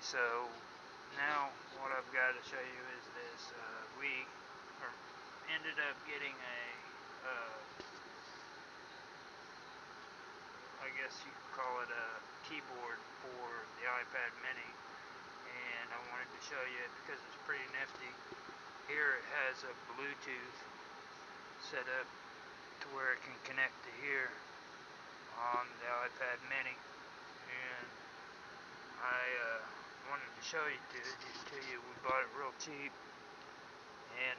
Alright, so now what I've got to show you is this. Uh, we ended up getting a, uh, I guess you could call it a keyboard for the iPad mini. And I wanted to show you it because it's pretty nifty. Here it has a Bluetooth set up to where it can connect to here on the iPad mini. And I uh, wanted to show you to, to you. We bought it real cheap, and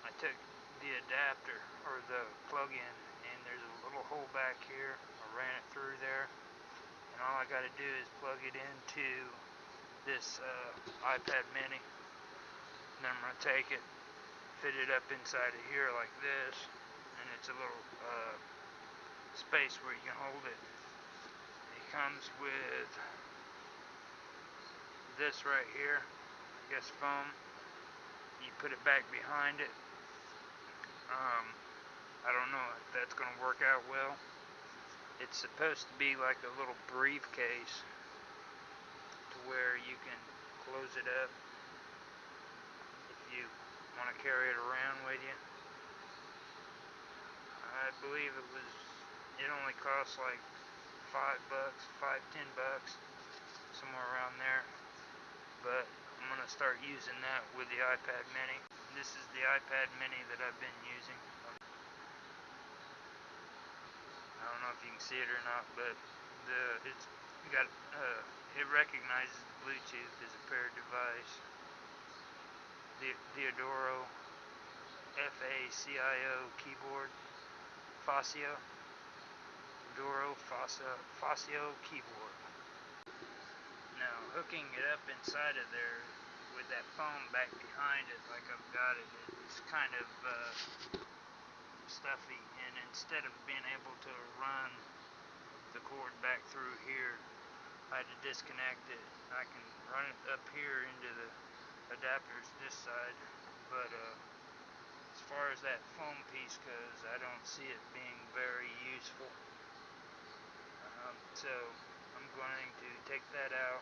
I took the adapter or the plug-in, and there's a little hole back here. I ran it through there, and all I got to do is plug it into this uh, iPad Mini. And then I'm gonna take it, fit it up inside of here like this, and it's a little uh, space where you can hold it. It comes with this right here, I guess foam. You put it back behind it. Um, I don't know if that's going to work out well. It's supposed to be like a little briefcase to where you can close it up if you want to carry it around with you. I believe it was, it only costs like five bucks, five, ten bucks, somewhere around there but I'm going to start using that with the iPad mini. This is the iPad mini that I've been using. I don't know if you can see it or not, but the it's got uh, it recognizes Bluetooth as a paired device. The Theodoro F-A-C-I-O keyboard, Facio, Doro Facio keyboard Now hooking it up inside of there with that foam back behind it like I've got it, it's kind of uh, stuffy. And instead of being able to run the cord back through here I had to disconnect it. I can run it up here into the adapters this side. But uh, as far as that foam piece goes I don't see it being very useful. Um, so I'm going to take that out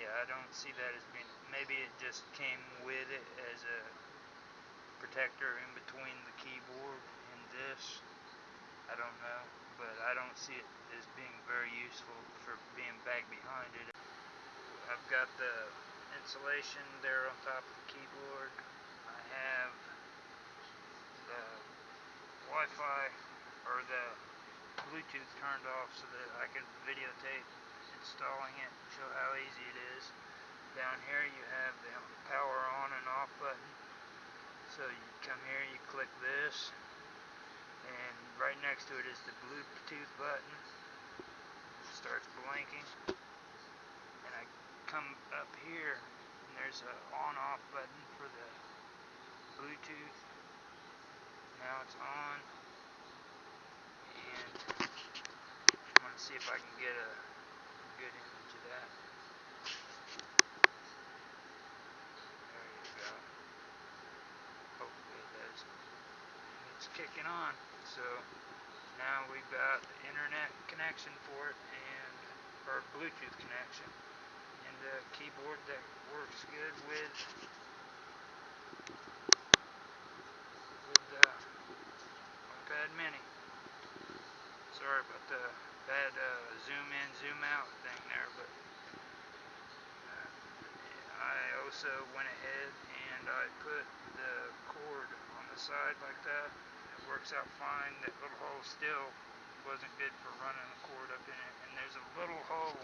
yeah, I don't see that as being, maybe it just came with it as a protector in between the keyboard and this. I don't know, but I don't see it as being very useful for being back behind it. I've got the insulation there on top of the keyboard. I have the Wi-Fi or the Bluetooth turned off so that I can videotape installing it, show how easy it is. Down here you have the power on and off button. So you come here, you click this, and right next to it is the Bluetooth button. It starts blinking. And I come up here, and there's an on-off button for the Bluetooth. Now it's on. And I'm going to see if I can get a good image of that. There you go. Hopefully it does. It's kicking on. So now we've got the internet connection for it and our Bluetooth connection and a keyboard that works good with with the iPad mini. Sorry about the bad uh, zoom in, zoom out thing there, but uh, I also went ahead and I put the cord on the side like that. Works out fine. That little hole still wasn't good for running the cord up in it. And there's a little hole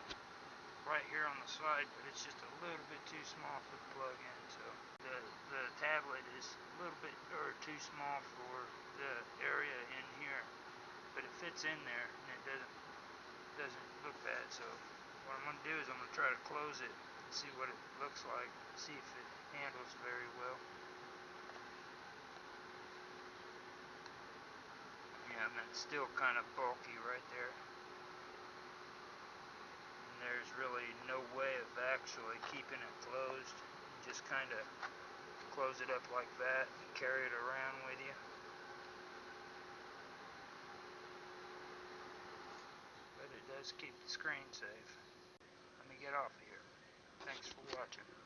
right here on the side, but it's just a little bit too small for the plug-in. So the the tablet is a little bit or too small for the area in here, but it fits in there and it doesn't doesn't look bad. So what I'm going to do is I'm going to try to close it and see what it looks like, see if it handles very well. And that's still kind of bulky right there. And there's really no way of actually keeping it closed. You just kind of close it up like that and carry it around with you. But it does keep the screen safe. Let me get off here. Thanks for watching.